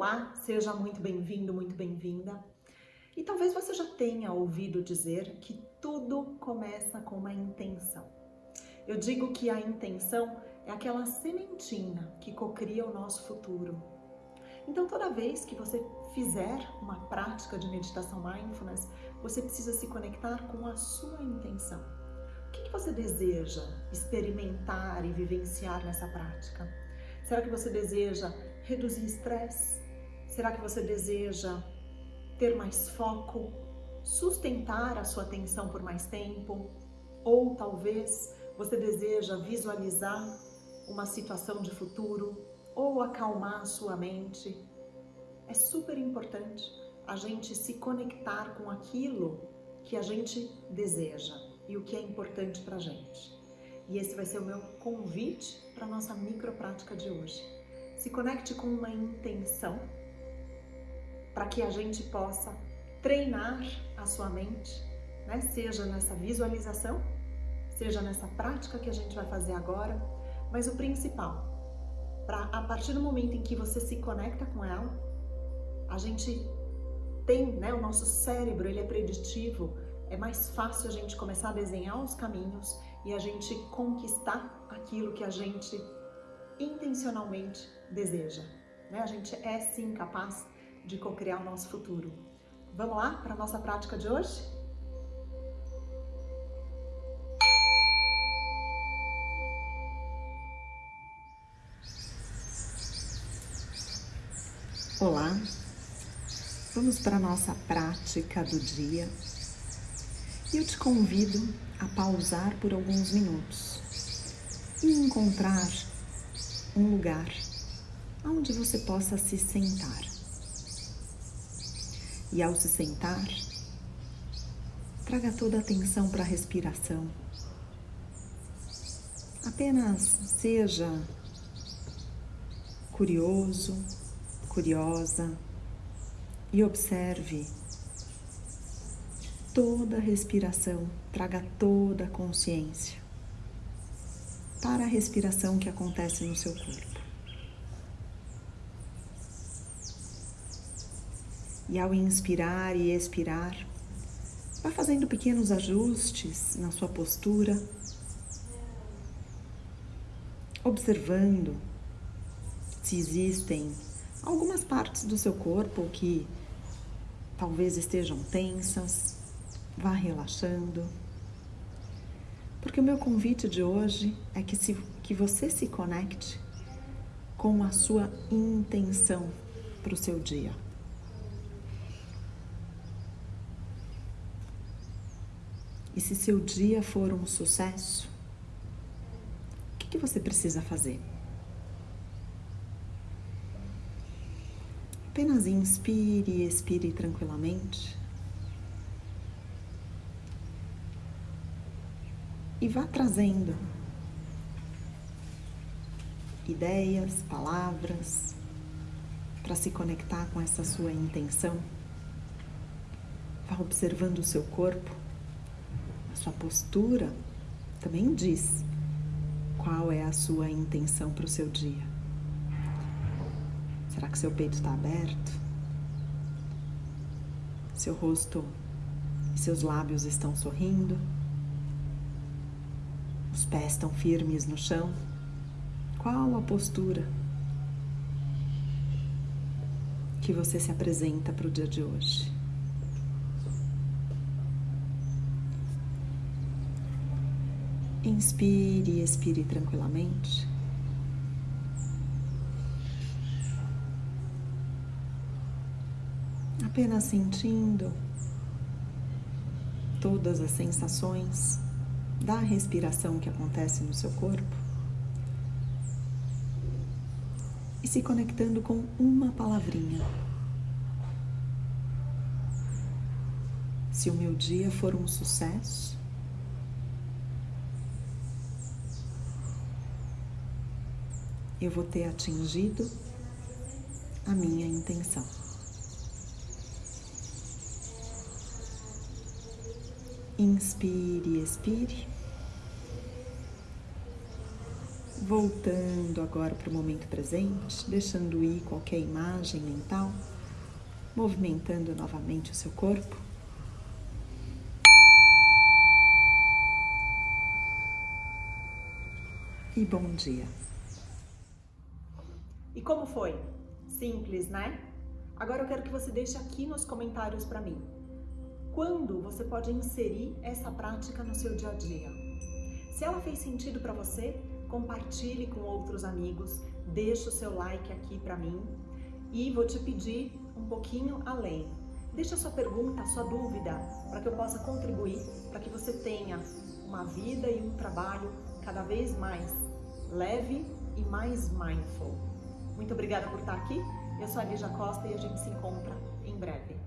Olá, seja muito bem-vindo, muito bem-vinda. E talvez você já tenha ouvido dizer que tudo começa com uma intenção. Eu digo que a intenção é aquela sementinha que cocria o nosso futuro. Então, toda vez que você fizer uma prática de meditação mindfulness, você precisa se conectar com a sua intenção. O que você deseja experimentar e vivenciar nessa prática? Será que você deseja reduzir estresse? Será que você deseja ter mais foco, sustentar a sua atenção por mais tempo? Ou talvez você deseja visualizar uma situação de futuro ou acalmar a sua mente? É super importante a gente se conectar com aquilo que a gente deseja e o que é importante para a gente. E esse vai ser o meu convite para a nossa micro prática de hoje. Se conecte com uma intenção para que a gente possa treinar a sua mente, né? seja nessa visualização, seja nessa prática que a gente vai fazer agora, mas o principal, para a partir do momento em que você se conecta com ela, a gente tem, né, o nosso cérebro, ele é preditivo, é mais fácil a gente começar a desenhar os caminhos e a gente conquistar aquilo que a gente intencionalmente deseja. Né? A gente é sim capaz de co-criar o nosso futuro. Vamos lá para a nossa prática de hoje? Olá, vamos para a nossa prática do dia e eu te convido a pausar por alguns minutos e encontrar um lugar onde você possa se sentar. E ao se sentar, traga toda a atenção para a respiração. Apenas seja curioso, curiosa e observe toda a respiração, traga toda a consciência para a respiração que acontece no seu corpo. E ao inspirar e expirar, vá fazendo pequenos ajustes na sua postura, observando se existem algumas partes do seu corpo que talvez estejam tensas, vá relaxando. Porque o meu convite de hoje é que, se, que você se conecte com a sua intenção para o seu dia. E se seu dia for um sucesso, o que, que você precisa fazer? Apenas inspire e expire tranquilamente. E vá trazendo ideias, palavras para se conectar com essa sua intenção. Vá observando o seu corpo, sua postura também diz qual é a sua intenção para o seu dia. Será que seu peito está aberto? Seu rosto e seus lábios estão sorrindo? Os pés estão firmes no chão? Qual a postura que você se apresenta para o dia de hoje? Inspire e expire tranquilamente. apenas sentindo todas as sensações da respiração que acontece no seu corpo e se conectando com uma palavrinha. Se o meu dia for um sucesso, eu vou ter atingido a minha intenção. Inspire expire. Voltando agora para o momento presente, deixando ir qualquer imagem mental, movimentando novamente o seu corpo. E bom dia. E como foi? Simples, né? Agora eu quero que você deixe aqui nos comentários para mim. Quando você pode inserir essa prática no seu dia a dia? Se ela fez sentido para você, compartilhe com outros amigos, deixe o seu like aqui para mim e vou te pedir um pouquinho além. Deixa a sua pergunta, sua dúvida, para que eu possa contribuir, para que você tenha uma vida e um trabalho cada vez mais leve e mais mindful. Muito obrigada por estar aqui. Eu sou a Lígia Costa e a gente se encontra em breve.